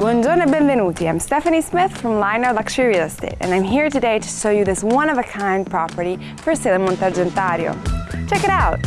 Buongiorno e benvenuti. I'm Stephanie Smith from Lionard Luxury Real Estate and I'm here today to show you this one-of-a-kind property for sale in Monte Argentario. Check it out.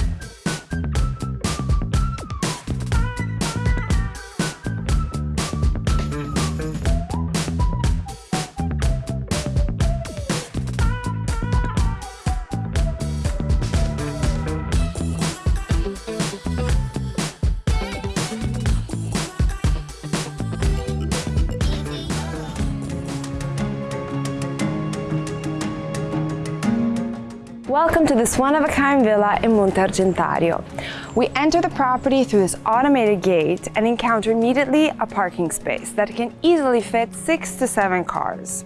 Welcome to this one-of-a-kind villa in Monte Argentario. We enter the property through this automated gate and encounter immediately a parking space that can easily fit six to seven cars.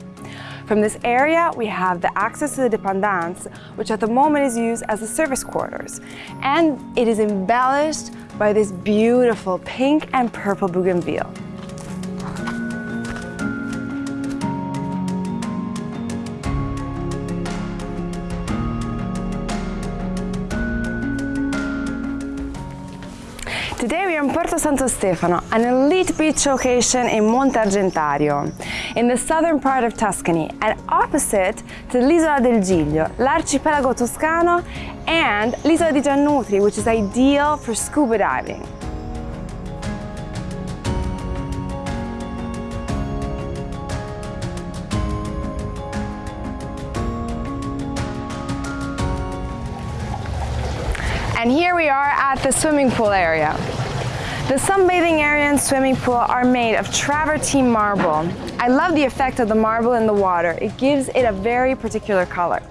From this area, we have the access to the dépendance, which at the moment is used as the service quarters. And it is embellished by this beautiful pink and purple bougainville. Porto Santo Stefano, an elite beach location in Monte Argentario, in the southern part of Tuscany and opposite to l'Isola del Giglio, l'archipelago toscano and l'Isola di Giannutri, which is ideal for scuba diving. And here we are at the swimming pool area. The sunbathing area and swimming pool are made of travertine marble. I love the effect of the marble in the water. It gives it a very particular color.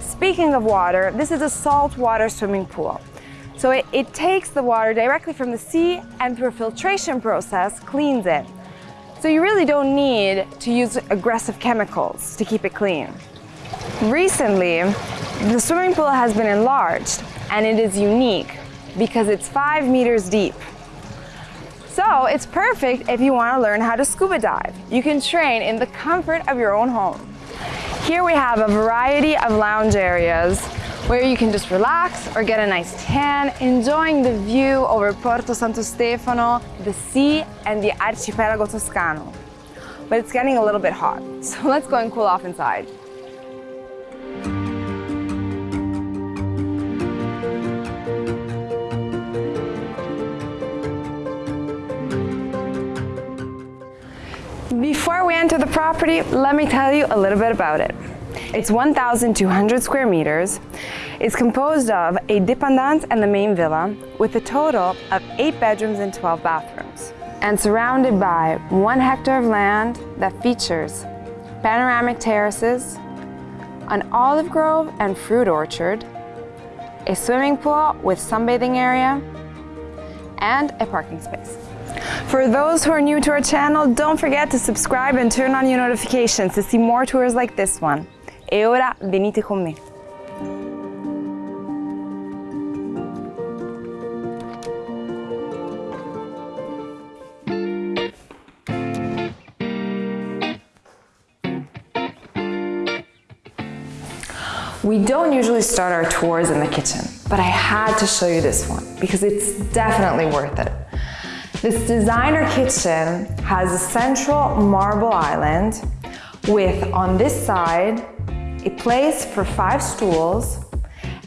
Speaking of water, this is a saltwater swimming pool. So it, it takes the water directly from the sea and through a filtration process cleans it. So you really don't need to use aggressive chemicals to keep it clean. Recently, the swimming pool has been enlarged and it is unique because it's five meters deep. So it's perfect if you want to learn how to scuba dive. You can train in the comfort of your own home. Here we have a variety of lounge areas where you can just relax or get a nice tan, enjoying the view over Porto Santo Stefano, the sea, and the Archipelago Toscano. But it's getting a little bit hot, so let's go and cool off inside. Property, let me tell you a little bit about it. It's 1,200 square meters. It's composed of a dépendance and the main villa with a total of 8 bedrooms and 12 bathrooms and surrounded by one hectare of land that features panoramic terraces, an olive grove and fruit orchard, a swimming pool with sunbathing area, and a parking space. For those who are new to our channel, don't forget to subscribe and turn on your notifications to see more tours like this one. E ora venite con me. We don't usually start our tours in the kitchen, but I had to show you this one because it's definitely worth it. This designer kitchen has a central marble island with, on this side, a place for five stools,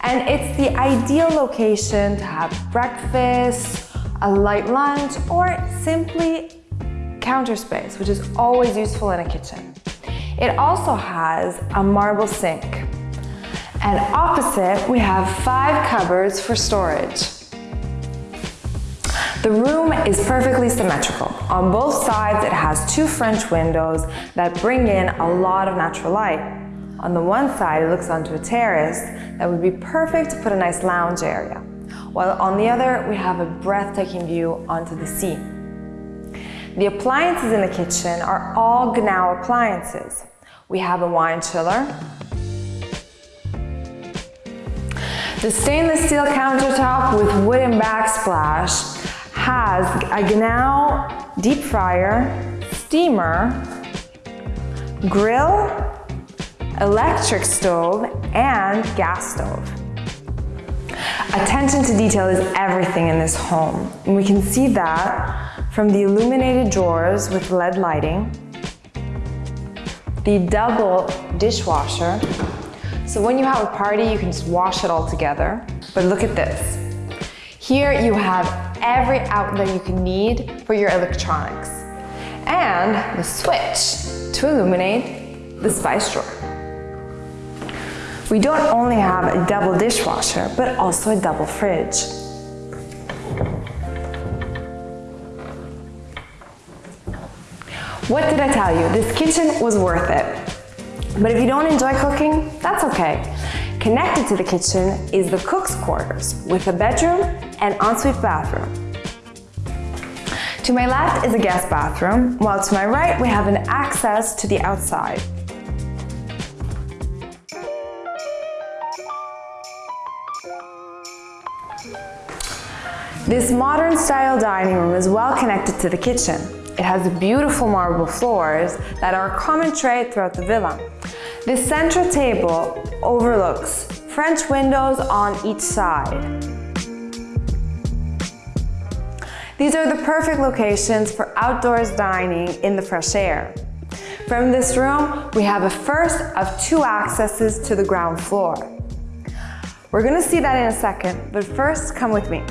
and it's the ideal location to have breakfast, a light lunch, or simply counter space, which is always useful in a kitchen. It also has a marble sink. And opposite, we have five cupboards for storage. The room is perfectly symmetrical. On both sides, it has two French windows that bring in a lot of natural light. On the one side, it looks onto a terrace that would be perfect to put a nice lounge area, while on the other, we have a breathtaking view onto the sea. The appliances in the kitchen are all Gaggenau appliances. We have a wine chiller, the stainless steel countertop with wooden backsplash has a Gaggenau deep fryer, steamer, grill, electric stove, and gas stove. Attention to detail is everything in this home. And we can see that from the illuminated drawers with LED lighting, the double dishwasher. So when you have a party, you can just wash it all together. But look at this. Here you have every outlet you can need for your electronics and the switch to illuminate the spice drawer. We don't only have a double dishwasher, but also a double fridge. What did I tell you? This kitchen was worth it. But if you don't enjoy cooking, that's okay. Connected to the kitchen is the cook's quarters with a bedroom and ensuite bathroom. To my left is a guest bathroom, while to my right we have an access to the outside. This modern style dining room is well connected to the kitchen. It has beautiful marble floors that are a common trait throughout the villa. This central table overlooks French windows on each side. These are the perfect locations for outdoors dining in the fresh air. From this room, we have a first of two accesses to the ground floor. We're gonna see that in a second, but first, come with me.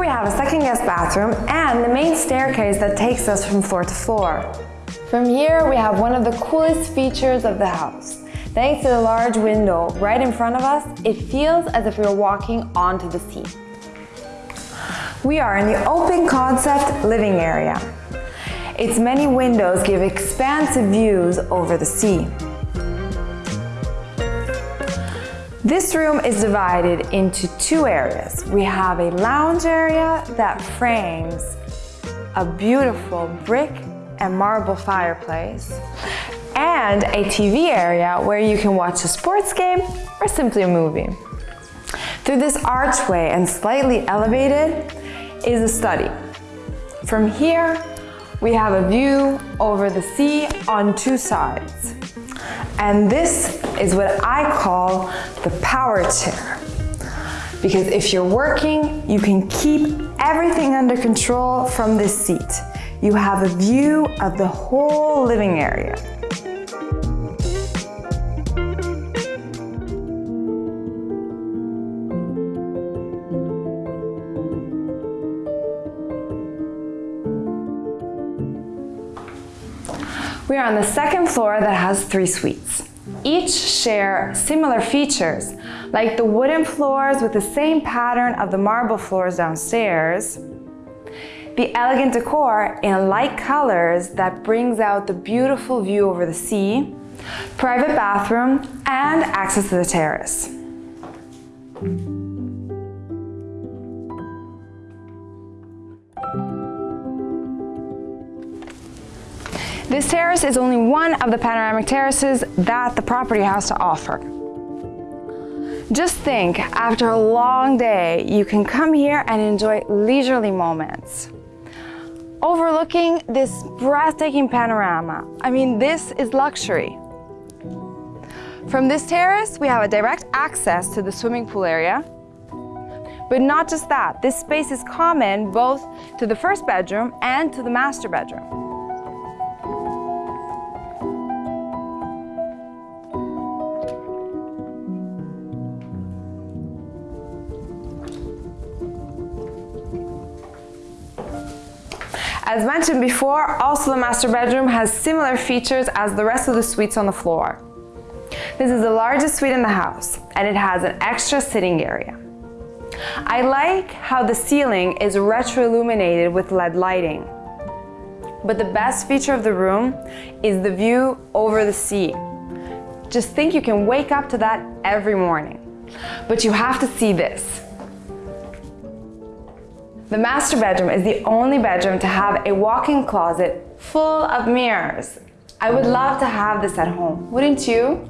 We have a second guest bathroom and the main staircase that takes us from floor to floor. From here, we have one of the coolest features of the house. Thanks to the large window right in front of us, it feels as if we are walking onto the sea. We are in the open concept living area. Its many windows give expansive views over the sea. This room is divided into two areas. We have a lounge area that frames a beautiful brick and marble fireplace and a TV area where you can watch a sports game or simply a movie. Through this archway and slightly elevated is a study. From here, we have a view over the sea on two sides. And this is what I call the power chair. Because if you're working, you can keep everything under control from this seat. You have a view of the whole living area. We are on the second floor that has three suites. Each share similar features, like the wooden floors with the same pattern of the marble floors downstairs, the elegant decor in light colors that brings out the beautiful view over the sea, private bathroom, and access to the terrace. This terrace is only one of the panoramic terraces that the property has to offer. Just think, after a long day, you can come here and enjoy leisurely moments. Overlooking this breathtaking panorama. I mean, this is luxury. From this terrace, we have a direct access to the swimming pool area. But not just that, this space is common both to the first bedroom and to the master bedroom. As mentioned before, also the master bedroom has similar features as the rest of the suites on the floor. This is the largest suite in the house and it has an extra sitting area. I like how the ceiling is retro-illuminated with LED lighting. But the best feature of the room is the view over the sea. Just think you can wake up to that every morning. But you have to see this. The master bedroom is the only bedroom to have a walk-in closet full of mirrors. I would love to have this at home, wouldn't you?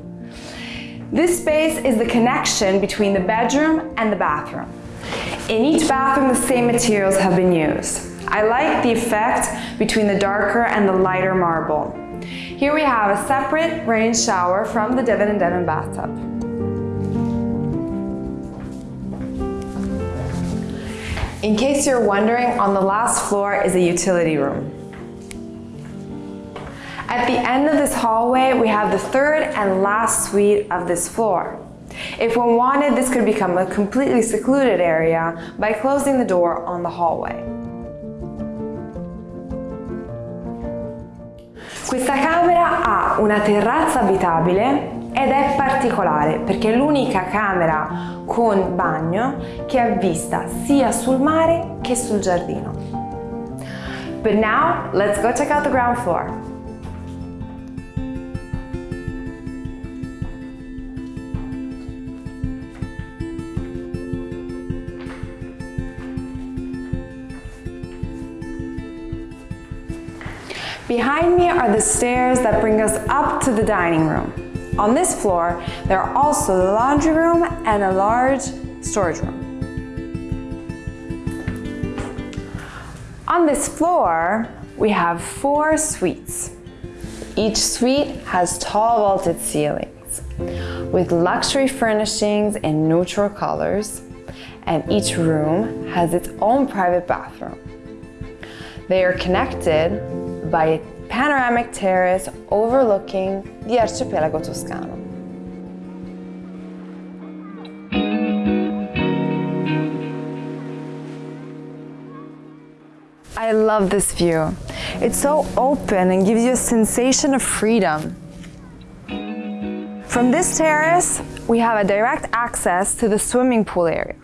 This space is the connection between the bedroom and the bathroom. In each bathroom, the same materials have been used. I like the effect between the darker and the lighter marble. Here we have a separate rain shower from the Devon and Devon bathtub. In case you're wondering, on the last floor is a utility room. At the end of this hallway, we have the third and last suite of this floor. If one wanted, this could become a completely secluded area by closing the door on the hallway. Questa camera ha una terrazza abitabile ed è particolare perché è l'unica camera con bagno che ha vista sia sul mare che sul giardino. But now, let's go check out the ground floor. Behind me are the stairs that bring us up to the dining room. On this floor, there are also the laundry room and a large storage room. On this floor, we have four suites. Each suite has tall vaulted ceilings with luxury furnishings in neutral colors, and each room has its own private bathroom. They are connected by a panoramic terrace overlooking the arcipelago Toscano. I love this view. It's so open and gives you a sensation of freedom. From this terrace, we have a direct access to the swimming pool area.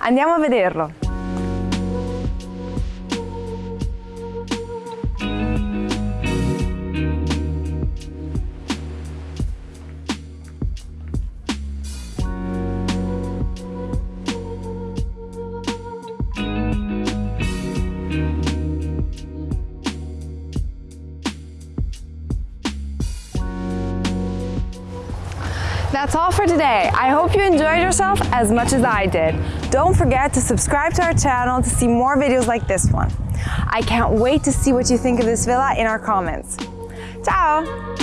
Andiamo a vederlo. That's all for today. I hope you enjoyed yourself as much as I did. Don't forget to subscribe to our channel to see more videos like this one. I can't wait to see what you think of this villa in our comments. Ciao!